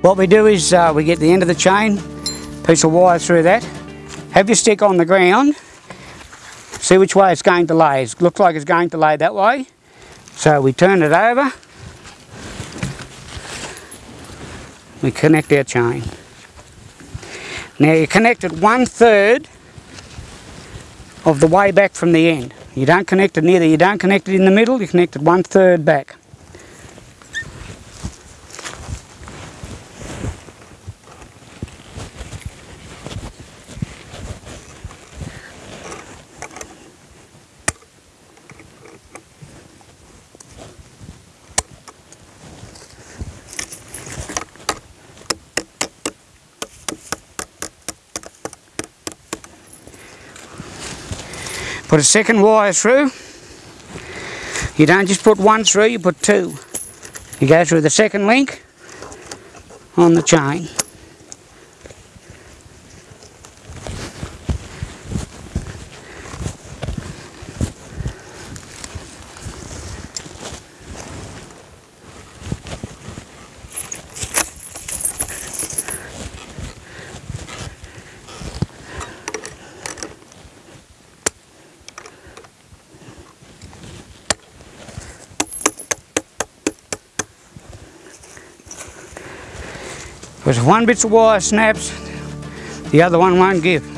What we do is uh, we get the end of the chain, piece of wire through that, have your stick on the ground, see which way it's going to lay. It looks like it's going to lay that way. So we turn it over, we connect our chain. Now you connect it one third of the way back from the end. You don't connect it neither, you don't connect it in the middle, you connect it one third back. Put a second wire through. You don't just put one through, you put two. You go through the second link on the chain. Because if one bit of wire snaps, the other one won't give.